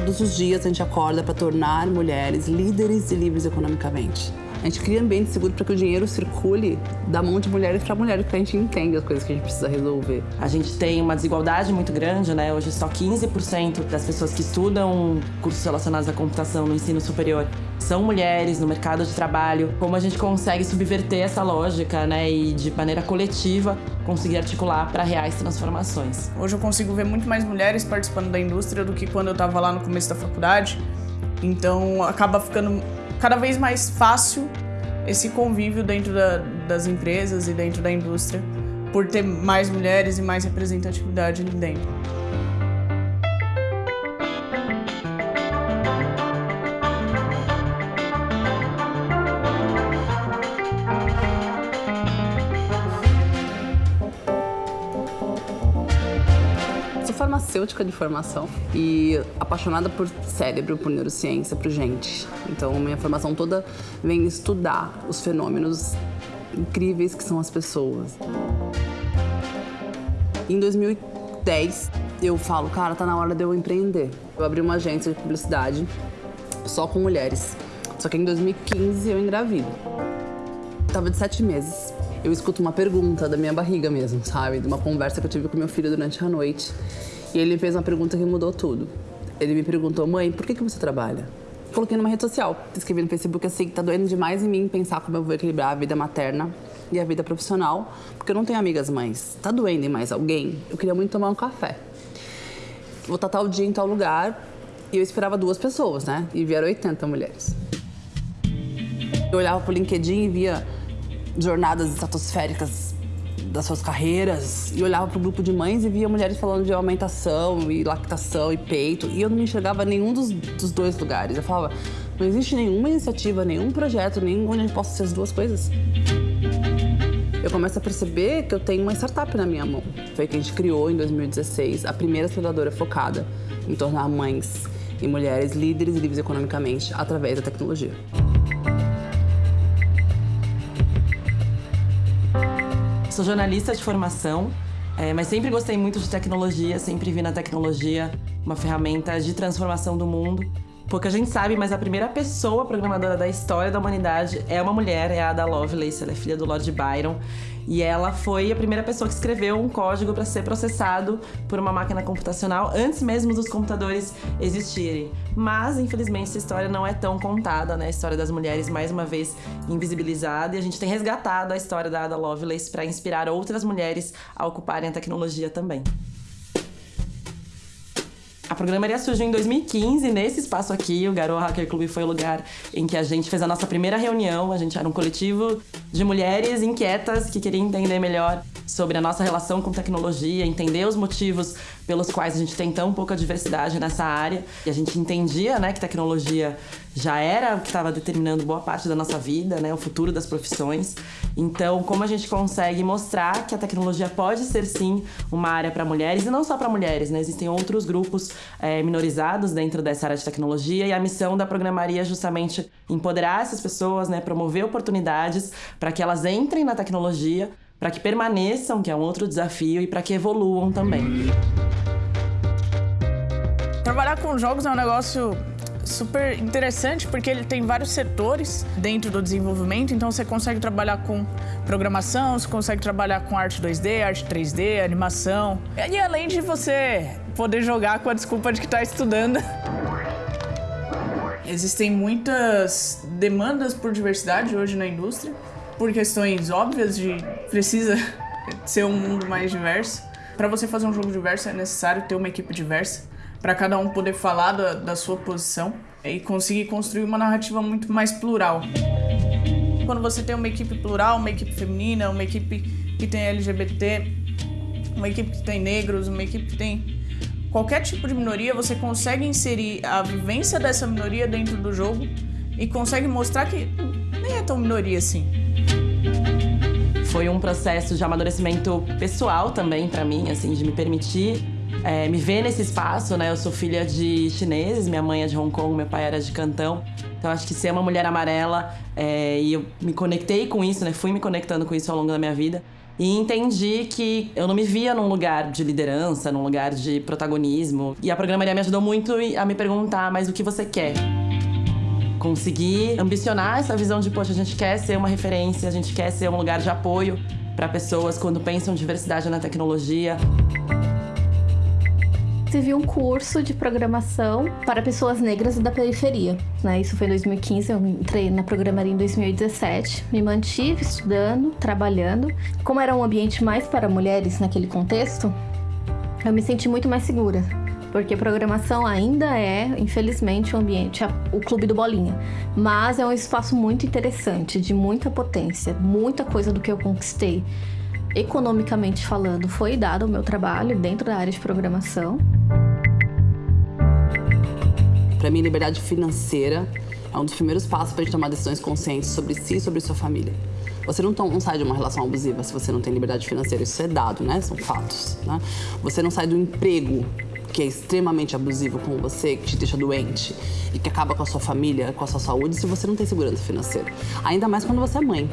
todos os dias a gente acorda para tornar mulheres líderes e livres economicamente. A gente cria ambiente seguro para que o dinheiro circule da mão de mulheres para mulheres, porque a gente entende as coisas que a gente precisa resolver. A gente tem uma desigualdade muito grande, né? Hoje só 15% das pessoas que estudam cursos relacionados à computação no ensino superior são mulheres no mercado de trabalho. Como a gente consegue subverter essa lógica, né? E de maneira coletiva conseguir articular para reais transformações. Hoje eu consigo ver muito mais mulheres participando da indústria do que quando eu estava lá no começo da faculdade. Então acaba ficando cada vez mais fácil esse convívio dentro da, das empresas e dentro da indústria, por ter mais mulheres e mais representatividade ali dentro. Farmacêutica de formação e apaixonada por cérebro, por neurociência, por gente. Então, minha formação toda vem estudar os fenômenos incríveis que são as pessoas. Em 2010, eu falo, cara, tá na hora de eu empreender. Eu abri uma agência de publicidade só com mulheres. Só que em 2015 eu engravido. Tava de sete meses. Eu escuto uma pergunta da minha barriga mesmo, sabe? De uma conversa que eu tive com meu filho durante a noite. E ele fez uma pergunta que mudou tudo. Ele me perguntou, mãe, por que, que você trabalha? Coloquei numa rede social, escrevi no Facebook assim, tá doendo demais em mim pensar como eu vou equilibrar a vida materna e a vida profissional, porque eu não tenho amigas mães. Tá doendo em mais alguém? Eu queria muito tomar um café. Vou estar tal dia em tal lugar e eu esperava duas pessoas, né? E vieram 80 mulheres. Eu olhava pro LinkedIn e via jornadas estratosféricas das suas carreiras e olhava para o grupo de mães e via mulheres falando de amamentação e lactação e peito e eu não me enxergava nenhum dos, dos dois lugares. Eu falava, não existe nenhuma iniciativa, nenhum projeto, nenhum onde eu possa ser as duas coisas. Eu começo a perceber que eu tenho uma startup na minha mão. Foi que a gente criou em 2016 a primeira aceleradora focada em tornar mães e mulheres líderes e livres economicamente através da tecnologia. Sou jornalista de formação, é, mas sempre gostei muito de tecnologia, sempre vi na tecnologia uma ferramenta de transformação do mundo. Pouca gente sabe, mas a primeira pessoa programadora da história da humanidade é uma mulher, é a Ada Lovelace, ela é filha do Lord Byron. E ela foi a primeira pessoa que escreveu um código para ser processado por uma máquina computacional antes mesmo dos computadores existirem. Mas, infelizmente, essa história não é tão contada, né? A história das mulheres, mais uma vez, invisibilizada. E a gente tem resgatado a história da Ada Lovelace para inspirar outras mulheres a ocuparem a tecnologia também. Programaria surgiu em 2015, nesse espaço aqui, o Garou Hacker Club foi o lugar em que a gente fez a nossa primeira reunião. A gente era um coletivo de mulheres inquietas que queriam entender melhor sobre a nossa relação com tecnologia, entender os motivos pelos quais a gente tem tão pouca diversidade nessa área. E a gente entendia, né, que tecnologia já era o que estava determinando boa parte da nossa vida, né, o futuro das profissões. Então, como a gente consegue mostrar que a tecnologia pode ser sim uma área para mulheres e não só para mulheres, né? Existem outros grupos é, minorizados dentro dessa área de tecnologia e a missão da programaria é justamente empoderar essas pessoas, né, promover oportunidades para que elas entrem na tecnologia para que permaneçam, que é um outro desafio, e para que evoluam também. Trabalhar com jogos é um negócio super interessante porque ele tem vários setores dentro do desenvolvimento, então você consegue trabalhar com programação, você consegue trabalhar com arte 2D, arte 3D, animação. E além de você poder jogar com a desculpa de que está estudando. Existem muitas demandas por diversidade hoje na indústria por questões óbvias de precisa ser um mundo mais diverso. Para você fazer um jogo diverso é necessário ter uma equipe diversa, para cada um poder falar da, da sua posição e conseguir construir uma narrativa muito mais plural. Quando você tem uma equipe plural, uma equipe feminina, uma equipe que tem LGBT, uma equipe que tem negros, uma equipe que tem qualquer tipo de minoria, você consegue inserir a vivência dessa minoria dentro do jogo e consegue mostrar que nem é tão minoria assim. Foi um processo de amadurecimento pessoal também para mim, assim, de me permitir é, me ver nesse espaço, né? Eu sou filha de chineses, minha mãe é de Hong Kong, meu pai era de Cantão. Então acho que ser uma mulher amarela é, e eu me conectei com isso, né? Fui me conectando com isso ao longo da minha vida. E entendi que eu não me via num lugar de liderança, num lugar de protagonismo. E a programaria me ajudou muito a me perguntar, mas o que você quer? Conseguir ambicionar essa visão de, poxa, a gente quer ser uma referência, a gente quer ser um lugar de apoio para pessoas quando pensam diversidade na tecnologia tive um curso de programação para pessoas negras da periferia. Né? Isso foi em 2015, eu entrei na programaria em 2017. Me mantive estudando, trabalhando. Como era um ambiente mais para mulheres naquele contexto, eu me senti muito mais segura. Porque programação ainda é, infelizmente, o um ambiente, o clube do bolinha. Mas é um espaço muito interessante, de muita potência, muita coisa do que eu conquistei economicamente falando, foi dado ao meu trabalho dentro da área de programação. Para mim, liberdade financeira é um dos primeiros passos para a gente tomar decisões conscientes sobre si e sobre sua família. Você não, não, sai de uma relação abusiva se você não tem liberdade financeira. Isso é dado, né? São fatos. Né? Você não sai do emprego que é extremamente abusivo com você, que te deixa doente e que acaba com a sua família, com a sua saúde, se você não tem segurança financeira. Ainda mais quando você é mãe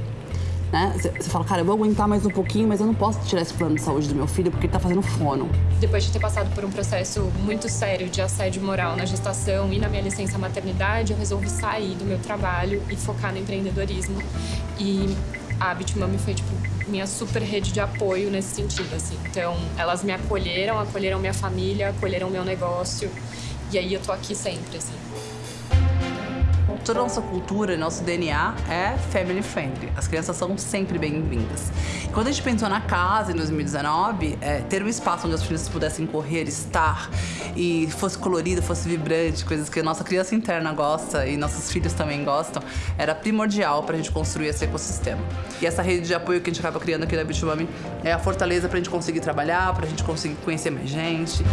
né? Você fala, cara, eu vou aguentar mais um pouquinho, mas eu não posso tirar esse plano de saúde do meu filho porque ele tá fazendo fono. Depois de ter passado por um processo muito sério de assédio moral na gestação e na minha licença maternidade, eu resolvi sair do meu trabalho e focar no empreendedorismo. E a Bitmami foi, tipo, minha super rede de apoio nesse sentido, assim. Então, elas me acolheram, acolheram minha família, acolheram meu negócio. E aí eu tô aqui sempre, assim toda a nossa cultura, nosso DNA é family friendly. As crianças são sempre bem-vindas. Quando a gente pensou na casa em 2019, é, ter um espaço onde as crianças pudessem correr, estar e fosse colorido, fosse vibrante, coisas que a nossa criança interna gosta e nossos filhos também gostam, era primordial para a gente construir esse ecossistema. E essa rede de apoio que a gente acaba criando aqui na Bichumami é a fortaleza para a gente conseguir trabalhar, para a gente conseguir conhecer mais gente.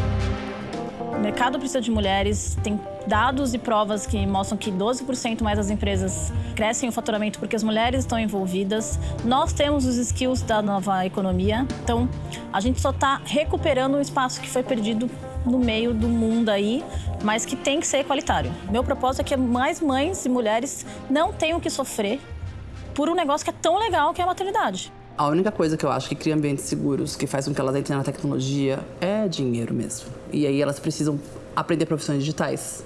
O mercado precisa de mulheres, tem dados e provas que mostram que 12% mais das empresas crescem o faturamento porque as mulheres estão envolvidas. Nós temos os skills da nova economia, então a gente só está recuperando um espaço que foi perdido no meio do mundo aí, mas que tem que ser equalitário. Meu propósito é que mais mães e mulheres não tenham que sofrer por um negócio que é tão legal que é a maternidade. A única coisa que eu acho que cria ambientes seguros, que faz com que elas entrem na tecnologia, é dinheiro mesmo. E aí elas precisam aprender profissões digitais,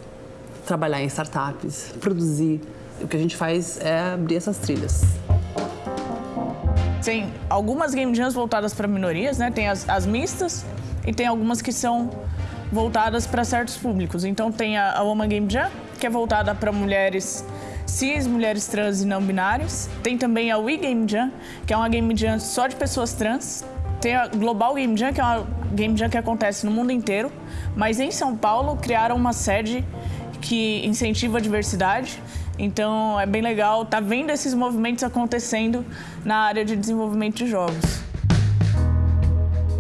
trabalhar em startups, produzir. O que a gente faz é abrir essas trilhas. Tem algumas game jams voltadas para minorias, né? Tem as, as, mistas e tem algumas que são voltadas para certos públicos. Então tem a, a Woman Game Jam, que é voltada para mulheres cis, mulheres trans e não binários. Tem também a We Game Jam, que é uma game jam só de pessoas trans. Tem a Global Game Jam, que é uma game jam que acontece no mundo inteiro. Mas em São Paulo criaram uma sede que incentiva a diversidade. Então é bem legal estar tá vendo esses movimentos acontecendo na área de desenvolvimento de jogos.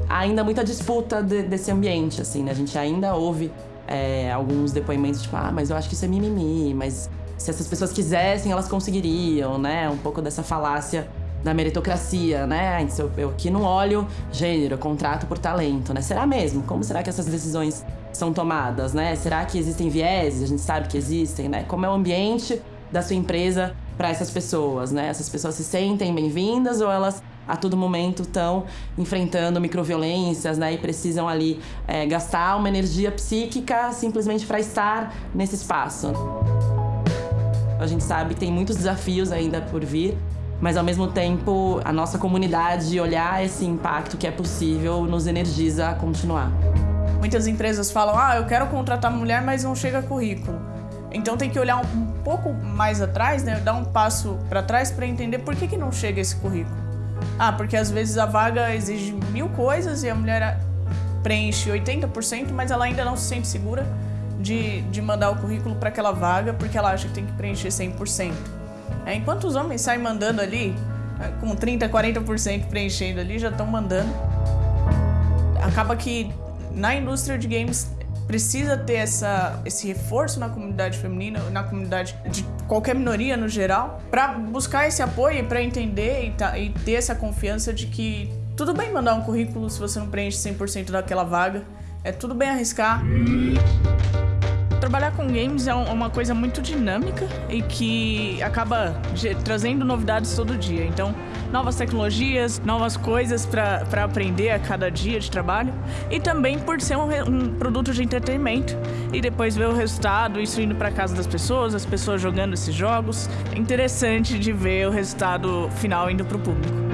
Ainda muita disputa de, desse ambiente, assim, né? A gente ainda ouve é, alguns depoimentos tipo, ah, mas eu acho que isso é mimimi, mas se essas pessoas quisessem, elas conseguiriam, né? Um pouco dessa falácia da meritocracia, né? Eu, aqui não olho gênero, contrato por talento, né? Será mesmo? Como será que essas decisões são tomadas, né? Será que existem vieses? A gente sabe que existem, né? Como é o ambiente da sua empresa para essas pessoas, né? Essas pessoas se sentem bem-vindas ou elas a todo momento estão enfrentando microviolências, né? E precisam ali é, gastar uma energia psíquica simplesmente para estar nesse espaço. A gente sabe que tem muitos desafios ainda por vir, mas ao mesmo tempo a nossa comunidade olhar esse impacto que é possível nos energiza a continuar. Muitas empresas falam: "Ah, eu quero contratar mulher, mas não chega currículo". Então tem que olhar um, pouco mais atrás, né? Dar um passo para trás para entender por que, que não chega esse currículo. Ah, porque às vezes a vaga exige mil coisas e a mulher preenche 80%, mas ela ainda não se sente segura de, de mandar o currículo para aquela vaga porque ela acha que tem que preencher 100%. É, enquanto os homens saem mandando ali, é, com 30%, 40% preenchendo ali, já estão mandando. Acaba que na indústria de games precisa ter essa, esse reforço na comunidade feminina, na comunidade de qualquer minoria no geral, para buscar esse apoio, para entender e, tá, e ter essa confiança de que tudo bem mandar um currículo se você não preenche 100% daquela vaga, é tudo bem arriscar. Trabalhar com games é uma coisa muito dinâmica e que acaba trazendo novidades todo dia. Então, novas tecnologias, novas coisas para aprender a cada dia de trabalho. E também por ser um, um produto de entretenimento. E depois ver o resultado, isso indo para casa das pessoas, as pessoas jogando esses jogos. É interessante de ver o resultado final indo para o público.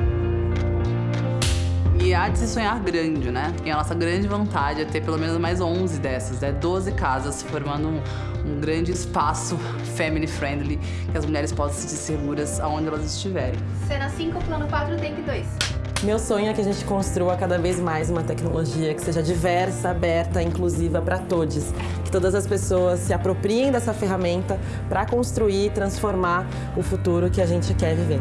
E há de se sonhar grande, né? E a nossa grande vontade é ter pelo menos mais 11 dessas, né? 12 casas formando um, um grande espaço family friendly que as mulheres possam se sentir seguras aonde elas estiverem. Cena 5, plano 4, take 2. Meu sonho é que a gente construa cada vez mais uma tecnologia que seja diversa, aberta, inclusiva para todos. Que todas as pessoas se apropriem dessa ferramenta para construir e transformar o futuro que a gente quer viver.